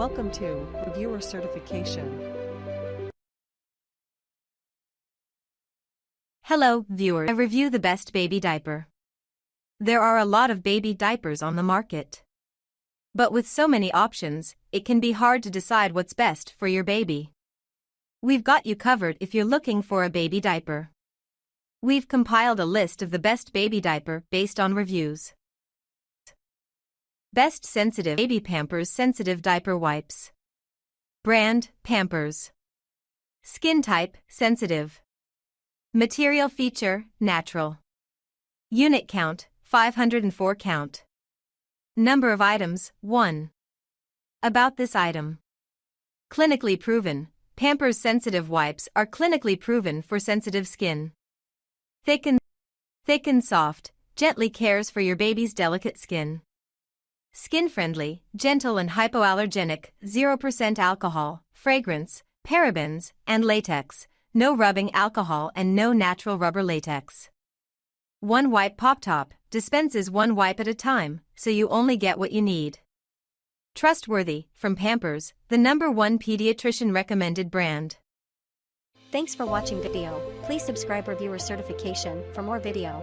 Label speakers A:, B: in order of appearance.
A: Welcome to Reviewer Certification.
B: Hello, viewer. I review the best baby diaper. There are a lot of baby diapers on the market. But with so many options, it can be hard to decide what's best for your baby. We've got you covered if you're looking for a baby diaper. We've compiled a list of the best baby diaper based on reviews. Best Sensitive Baby Pampers Sensitive Diaper Wipes. Brand Pampers. Skin type Sensitive. Material feature Natural. Unit count 504 count. Number of items 1. About this item. Clinically proven, Pampers Sensitive Wipes are clinically proven for sensitive skin. Thick and, thick and soft, gently cares for your baby's delicate skin. Skin-friendly, gentle and hypoallergenic, 0% alcohol, fragrance, parabens, and latex, no rubbing alcohol and no natural rubber latex. One wipe pop top dispenses one wipe at a time, so you only get what you need. Trustworthy, from Pampers, the number one pediatrician recommended brand.
C: Thanks for watching video. Please subscribe reviewer certification for more video.